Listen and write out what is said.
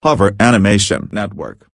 Hover Animation Network.